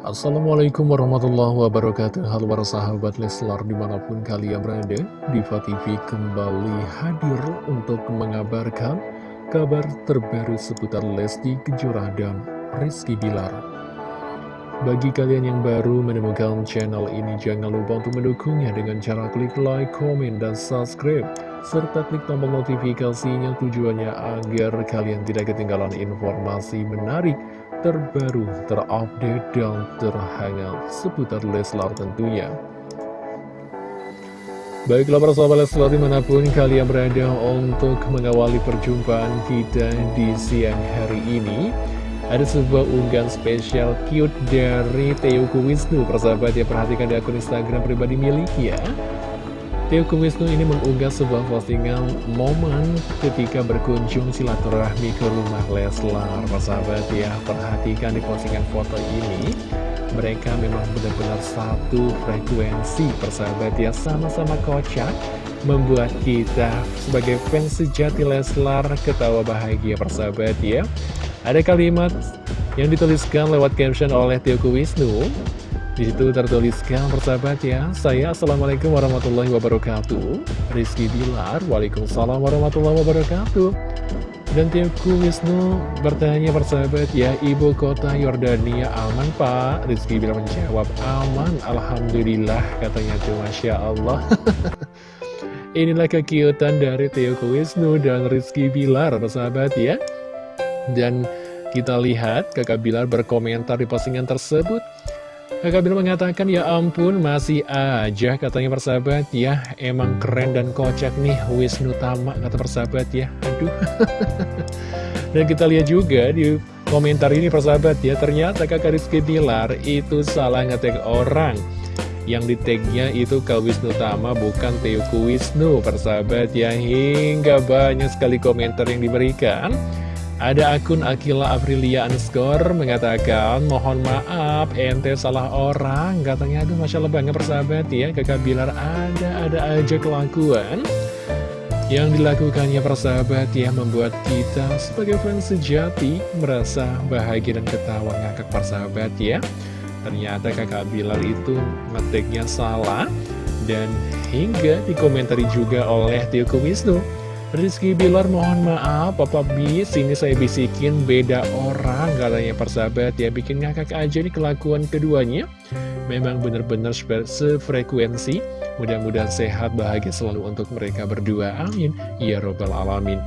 Assalamualaikum warahmatullahi wabarakatuh. Halo para sahabat Leslar di mana pun kalian berada Diva TV kembali hadir untuk mengabarkan kabar terbaru seputar Lesti Kejora dan Rizky Bilar. Bagi kalian yang baru menemukan channel ini jangan lupa untuk mendukungnya dengan cara klik like, komen, dan subscribe serta klik tombol notifikasinya tujuannya agar kalian tidak ketinggalan informasi menarik terbaru, terupdate, dan terhangat seputar Leslar tentunya. Baiklah para sahabat Leslar di mana pun kalian berada untuk mengawali perjumpaan kita di siang hari ini. Ada sebuah unggahan spesial cute dari Teuku Wisnu. Persahabat ya perhatikan di akun Instagram pribadi miliknya. Teuku Wisnu ini mengunggah sebuah postingan momen ketika berkunjung silaturahmi ke rumah Leslar. Persahabat ya, perhatikan di postingan foto ini. Mereka memang benar-benar satu frekuensi persahabat ya, sama-sama kocak. Membuat kita sebagai fans sejati Leslar ketawa bahagia persahabat ya. Ada kalimat yang dituliskan lewat caption oleh Teuku Wisnu. Di situ tertuliskan persahabat ya, saya Assalamualaikum warahmatullahi wabarakatuh. Rizky Bilar, Waalaikumsalam warahmatullahi wabarakatuh. Dan Tiaku Wisnu bertanya persahabat ya, Ibu kota Yordania aman Pak? Rizky Bilar menjawab, aman, Alhamdulillah katanya tuh Masya Allah. Inilah kekiutan dari Tiaku Wisnu dan Rizky Bilar persahabat ya. Dan kita lihat kakak Bilar berkomentar di postingan tersebut Kakak Bilar mengatakan, ya ampun masih aja katanya persahabat. Ya Emang keren dan kocak nih Wisnu Tama kata persahabat. Ya Aduh. Dan kita lihat juga di komentar ini persahabat ya Ternyata kakak Rizky Bilar itu salah ngetek orang. Yang di tagnya itu Kak Wisnu Tama bukan Teuku Wisnu persahabat. Ya Hingga banyak sekali komentar yang diberikan ada akun Akila Aprilia underscore mengatakan Mohon maaf ente salah orang. Katanya aduh Masya Allah banget persahabat ya Kakak Bilar ada-ada aja kelakuan Yang dilakukannya persahabat ya Membuat kita sebagai fans sejati Merasa bahagia dan ketawa. Ngakak persahabat ya. Ternyata kakak Bilar itu ngetiknya salah Dan hingga dikomentari juga oleh Tio Wisnu Rizky Bilar mohon maaf Papa Bis ini saya bisikin beda orang katanya persahabat ya. Bikin ngakak aja nih kelakuan keduanya. Memang benar-benar sefrekuensi. Mudah-mudahan sehat bahagia selalu untuk mereka berdua. Amin. Ya robbal alamin.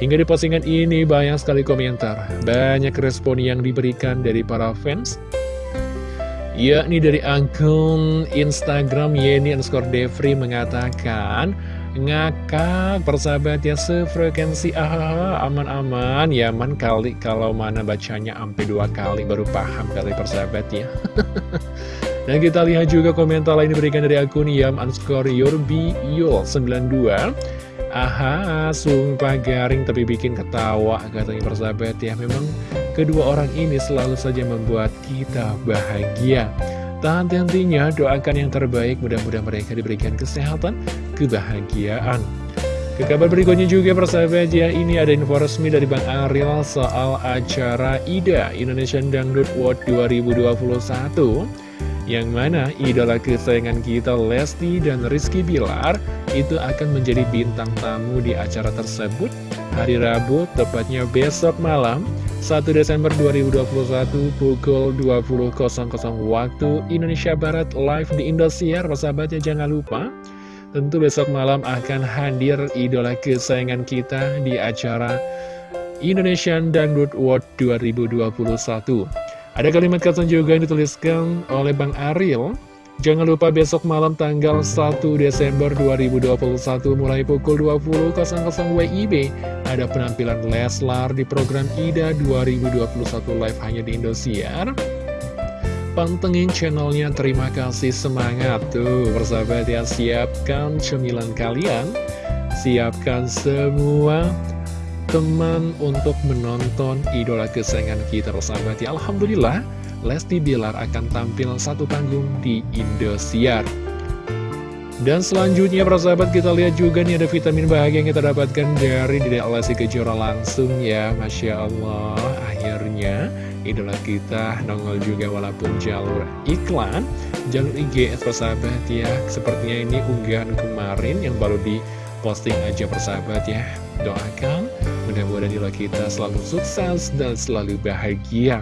Hingga di postingan ini banyak sekali komentar. Banyak respon yang diberikan dari para fans. Yakni dari akun Instagram Yeni underscore Devri mengatakan ngakak persahabat ya sefrekuensi ah aman-aman ya aman kali kalau mana bacanya sampai dua kali baru paham kali persahabat ya. Dan kita lihat juga komentar lain diberikan dari akun yam underscore yurbi yul 92 aha sumpah garing tapi bikin ketawa katanya persahabat ya. Memang kedua orang ini selalu saja membuat kita bahagia Tak henti-hentinya doakan yang terbaik mudah-mudahan mereka diberikan kesehatan, kebahagiaan. Ke kabar berikutnya juga persahabat ya, ini ada info resmi dari Bang Ariel soal acara IDA Indonesian Dangdut World 2021 yang mana idola kesayangan kita Lesti dan Rizky Bilar itu akan menjadi bintang tamu di acara tersebut hari Rabu, tepatnya besok malam 1 Desember 2021 pukul 20.00 waktu Indonesia Barat live di Indosiar. Persahabatnya jangan lupa. Tentu besok malam akan hadir idola kesayangan kita di acara Indonesian Dangdut World 2021 ada kalimat kata juga yang dituliskan oleh Bang Ariel. Jangan lupa besok malam tanggal 1 Desember 2021 mulai pukul 20.00 WIB ada penampilan Leslar di program IDA 2021 live hanya di Indosiar. Pantengin channelnya, terima kasih semangat tuh. Persahabat ya siapkan cemilan kalian, siapkan semua teman untuk menonton idola kesayangan kita persahabat ya Alhamdulillah Lesti Bilar akan tampil satu panggung di Indosiar. Dan selanjutnya para sahabat kita lihat juga nih ada vitamin bahagia yang kita dapatkan dari Dede Alasi Kejora langsung ya. Masya Allah akhirnya idola kita nongol juga walaupun jalur iklan. Jalur IG persahabat ya Sepertinya ini unggahan kemarin yang baru di posting aja persahabat ya Doakan mudah-mudahan idola kita selalu sukses dan selalu bahagia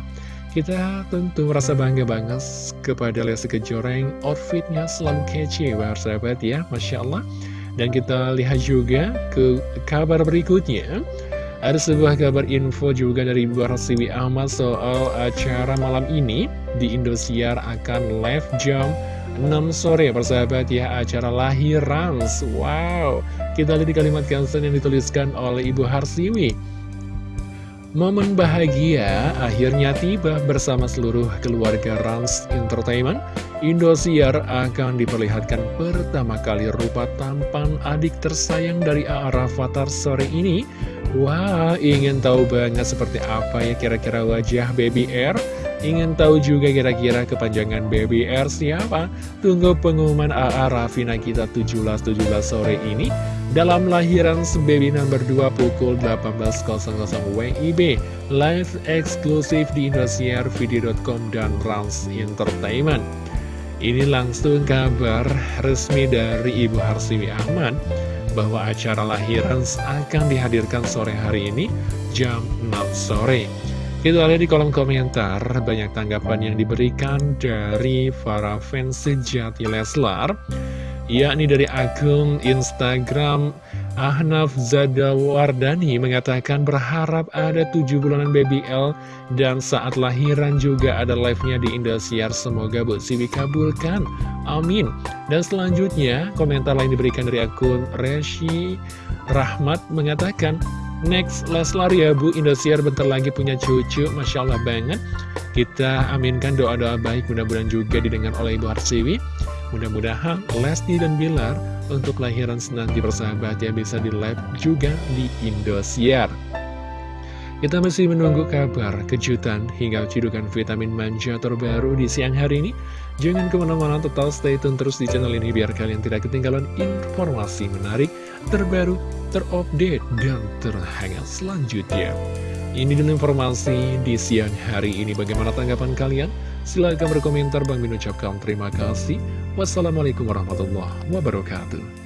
kita tentu merasa bangga banget kepada Lesti yang outfitnya selalu kece, sahabat ya, Masya Allah. Dan kita lihat juga ke kabar berikutnya. Ada sebuah kabar info juga dari Ibu Rasiwi Ahmad soal acara malam ini di Indosiar akan live jam 6 sore persahabat ya acara lahiran wow kita lihat di kalimat caption yang dituliskan oleh Ibu Harsiwi Momen bahagia akhirnya tiba bersama seluruh keluarga Rans Entertainment. Indosiar akan diperlihatkan pertama kali rupa tampan adik tersayang dari A.A. Rafathar sore ini. Wah, ingin tahu banget seperti apa ya kira-kira wajah Baby R? Ingin tahu juga kira-kira kepanjangan Baby R siapa? Tunggu pengumuman A.A. Rafina kita 17-17 sore ini dalam lahiran Baby number 2 pukul 18.00 WIB live eksklusif di Indosiar Video.com dan Rans Entertainment ini langsung kabar resmi dari Ibu Harsiwi Ahmad bahwa acara lahiran akan dihadirkan sore hari ini jam 6 sore kita lihat di kolom komentar banyak tanggapan yang diberikan dari para fans sejati Leslar yakni dari akun Instagram Ahnaf Zadawardani mengatakan berharap ada tujuh bulanan BBL dan saat lahiran juga ada live-nya di Indosiar. Semoga Bu Siwi kabulkan. Amin. Dan selanjutnya komentar lain diberikan dari akun Reshi Rahmat mengatakan Next Leslar ya Bu, Indosiar bentar lagi punya cucu, Masya Allah banget. Kita aminkan doa-doa baik, mudah-mudahan juga didengar oleh Ibu Harsiwi. Mudah-mudahan Lesti dan Bilar untuk lahiran senanti persahabat ya bisa di live juga di Indosiar. Kita masih menunggu kabar, kejutan, hingga cidukan vitamin manja terbaru di siang hari ini. Jangan ke mana-mana, tetap stay tune terus di channel ini biar kalian tidak ketinggalan informasi menarik, terbaru, terupdate, dan terhangat selanjutnya. Ini dulu informasi di siang hari ini. Bagaimana tanggapan kalian? Silahkan berkomentar. Bang Min ucapkan terima kasih. Wassalamualaikum warahmatullahi wabarakatuh.